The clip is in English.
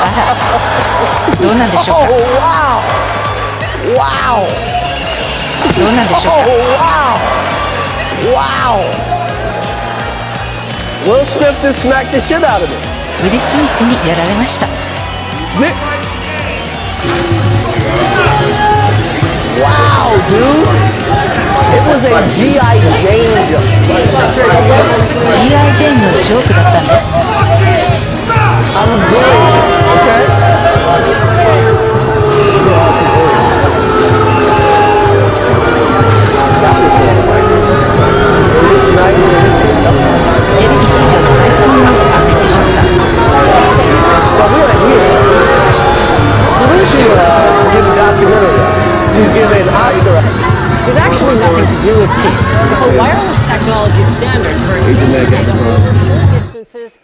あらどうなんでしょうか Oh, wow! Wow! どうなんでしょう Oh, か wow! Wow! Will Smith just smacked the shit out of him. ウィル・スミスにやられました Thi- Wow, dude! It was a G.I. Jane jump. you give an Oscar There's actually nothing to do with teeth. It's a wireless technology standard for intelligent over full distances.